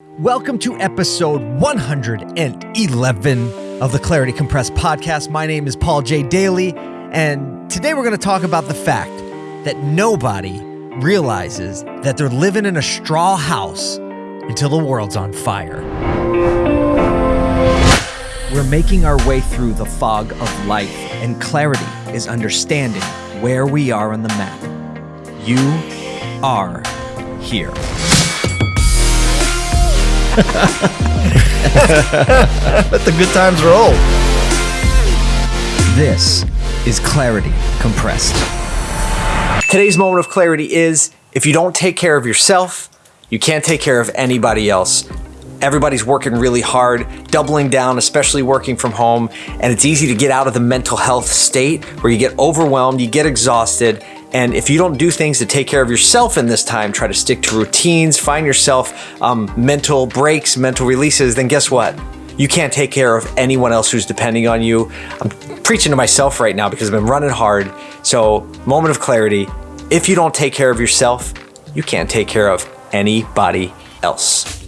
Welcome to episode 111 of the Clarity Compressed podcast. My name is Paul J. Daly, and today we're going to talk about the fact that nobody realizes that they're living in a straw house until the world's on fire. We're making our way through the fog of life, and clarity is understanding where we are on the map. You are here. Let the good times roll. This is Clarity Compressed. Today's moment of clarity is if you don't take care of yourself, you can't take care of anybody else. Everybody's working really hard, doubling down, especially working from home, and it's easy to get out of the mental health state where you get overwhelmed, you get exhausted, and if you don't do things to take care of yourself in this time, try to stick to routines, find yourself um, mental breaks, mental releases, then guess what? You can't take care of anyone else who's depending on you. I'm preaching to myself right now because I've been running hard. So, moment of clarity if you don't take care of yourself, you can't take care of anybody else.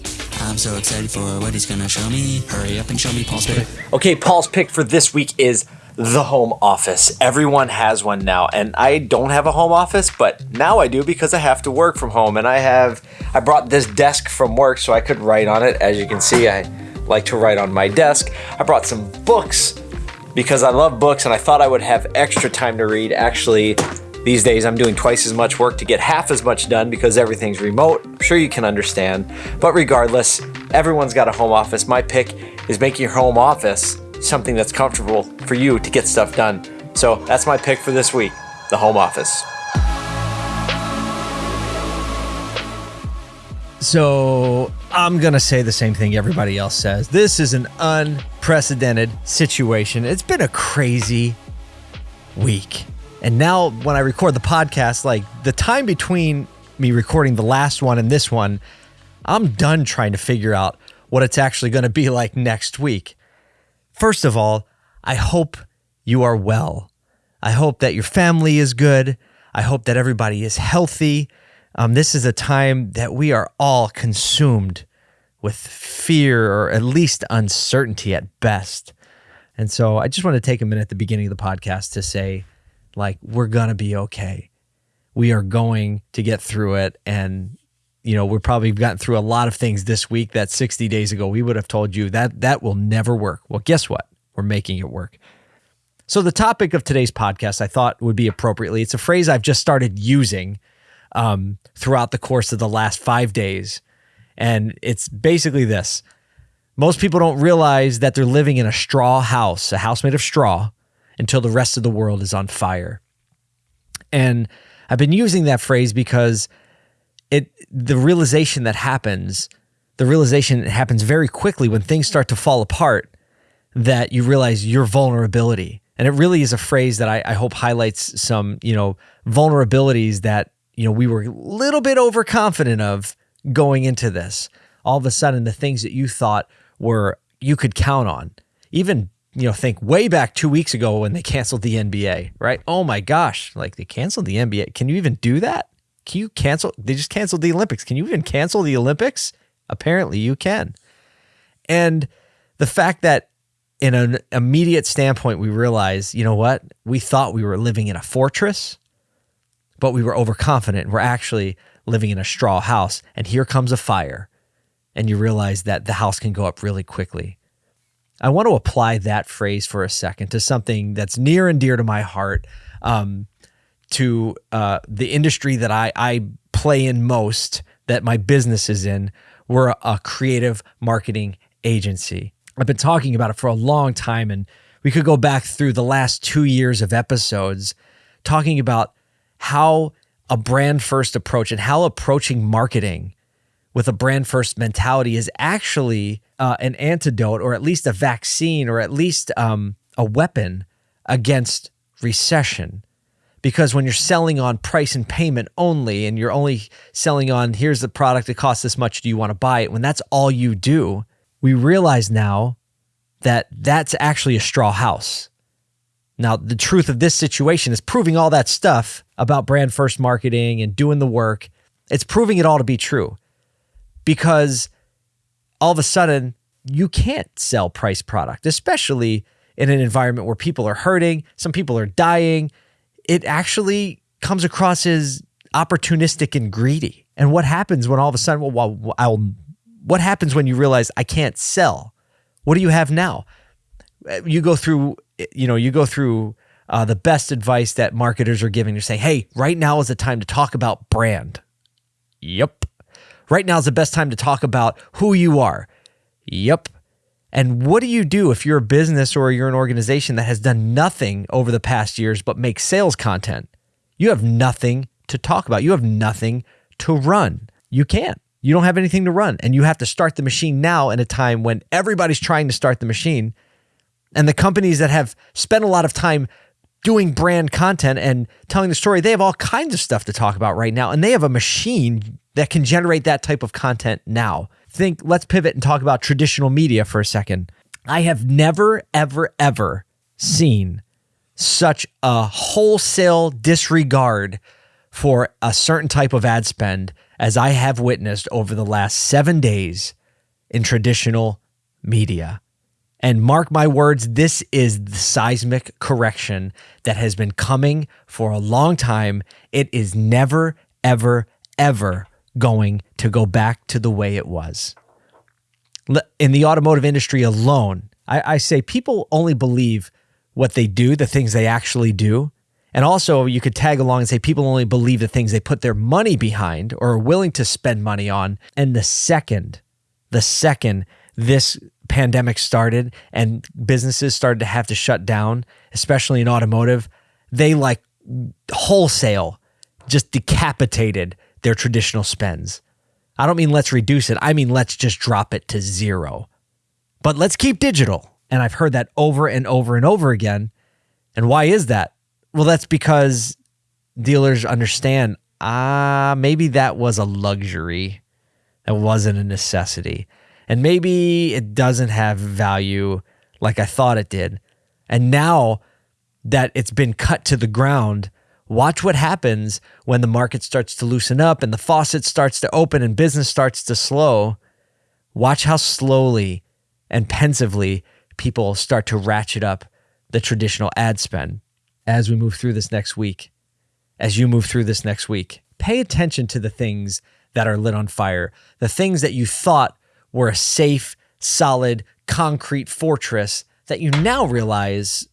I'm so excited for what he's gonna show me. Hurry up and show me Paul's pick. Okay, Paul's pick for this week is the home office. Everyone has one now, and I don't have a home office, but now I do because I have to work from home. And I have, I brought this desk from work so I could write on it. As you can see, I like to write on my desk. I brought some books because I love books and I thought I would have extra time to read. Actually, these days I'm doing twice as much work to get half as much done because everything's remote. I'm sure you can understand. But regardless, everyone's got a home office. My pick is making your home office something that's comfortable for you to get stuff done. So that's my pick for this week the home office. So I'm going to say the same thing everybody else says. This is an unprecedented situation. It's been a crazy week. And now, when I record the podcast, like the time between me recording the last one and this one, I'm done trying to figure out what it's actually going to be like next week. First of all, I hope you are well. I hope that your family is good. I hope that everybody is healthy. Um, this is a time that we are all consumed with fear or at least uncertainty at best. And so I just want to take a minute at the beginning of the podcast to say, like, we're going to be okay. We are going to get through it. And, you know, we're probably gotten through a lot of things this week that 60 days ago we would have told you that that will never work. Well, guess what? We're making it work. So, the topic of today's podcast I thought would be appropriately, it's a phrase I've just started using um, throughout the course of the last five days. And it's basically this most people don't realize that they're living in a straw house, a house made of straw, until the rest of the world is on fire. And I've been using that phrase because it the realization that happens, the realization happens very quickly when things start to fall apart that you realize your vulnerability. And it really is a phrase that I, I hope highlights some, you know, vulnerabilities that, you know, we were a little bit overconfident of going into this. All of a sudden, the things that you thought were you could count on, even you know, think way back two weeks ago when they canceled the NBA, right? Oh my gosh, like they canceled the NBA. Can you even do that? Can you cancel? They just canceled the Olympics. Can you even cancel the Olympics? Apparently you can. And the fact that in an immediate standpoint, we realize, you know what? We thought we were living in a fortress, but we were overconfident. We're actually living in a straw house. And here comes a fire. And you realize that the house can go up really quickly. I want to apply that phrase for a second to something that's near and dear to my heart, um, to uh, the industry that I, I play in most, that my business is in. We're a creative marketing agency. I've been talking about it for a long time, and we could go back through the last two years of episodes talking about how a brand first approach and how approaching marketing with a brand first mentality is actually uh, an antidote or at least a vaccine or at least um, a weapon against recession. Because when you're selling on price and payment only, and you're only selling on here's the product, it costs this much, do you want to buy it? When that's all you do, we realize now that that's actually a straw house. Now, the truth of this situation is proving all that stuff about brand first marketing and doing the work. It's proving it all to be true because all of a sudden you can't sell price product, especially in an environment where people are hurting, some people are dying. It actually comes across as opportunistic and greedy. And what happens when all of a sudden, well, I'll, what happens when you realize I can't sell? What do you have now? You go through, you know, you go through uh, the best advice that marketers are giving. You're saying, hey, right now is the time to talk about brand. Yep. Right now is the best time to talk about who you are. Yep. And what do you do if you're a business or you're an organization that has done nothing over the past years but make sales content? You have nothing to talk about. You have nothing to run. You can't. You don't have anything to run. And you have to start the machine now in a time when everybody's trying to start the machine. And the companies that have spent a lot of time doing brand content and telling the story, they have all kinds of stuff to talk about right now. And they have a machine that can generate that type of content now. Think, let's pivot and talk about traditional media for a second. I have never, ever, ever seen such a wholesale disregard for a certain type of ad spend as I have witnessed over the last seven days in traditional media. And mark my words, this is the seismic correction that has been coming for a long time. It is never, ever, ever going to go back to the way it was. In the automotive industry alone, I, I say people only believe what they do, the things they actually do. And also, you could tag along and say people only believe the things they put their money behind or are willing to spend money on. And the second, the second this pandemic started and businesses started to have to shut down, especially in automotive, they like wholesale just decapitated their traditional spends. I don't mean let's reduce it. I mean let's just drop it to zero. But let's keep digital. And I've heard that over and over and over again. And why is that? Well, that's because dealers understand ah, maybe that was a luxury. That wasn't a necessity. And maybe it doesn't have value like I thought it did. And now that it's been cut to the ground, watch what happens when the market starts to loosen up and the faucet starts to open and business starts to slow. Watch how slowly and pensively people start to ratchet up the traditional ad spend as we move through this next week. As you move through this next week, pay attention to the things that are lit on fire, the things that you thought were a safe, solid, concrete fortress that you now realize,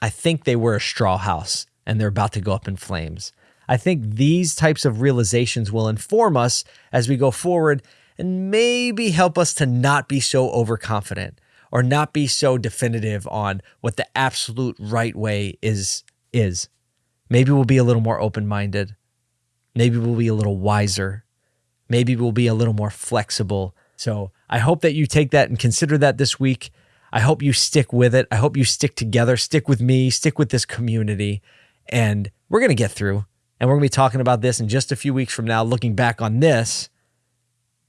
I think they were a straw house and they're about to go up in flames. I think these types of realizations will inform us as we go forward and maybe help us to not be so overconfident or not be so definitive on what the absolute right way is is. Maybe we'll be a little more open-minded. Maybe we'll be a little wiser. Maybe we'll be a little more flexible. So, I hope that you take that and consider that this week. I hope you stick with it. I hope you stick together, stick with me, stick with this community, and we're going to get through. And we're going to be talking about this in just a few weeks from now, looking back on this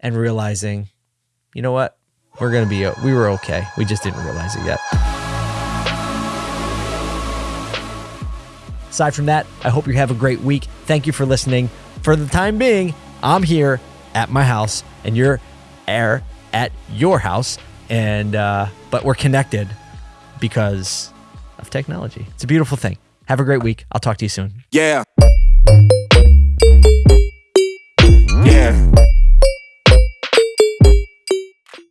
and realizing, you know what? We're going to be, we were okay. We just didn't realize it yet. Aside from that, I hope you have a great week. Thank you for listening. For the time being, I'm here at my house and you're air at your house. And, uh, but we're connected because of technology. It's a beautiful thing. Have a great week. I'll talk to you soon. Yeah. Yeah.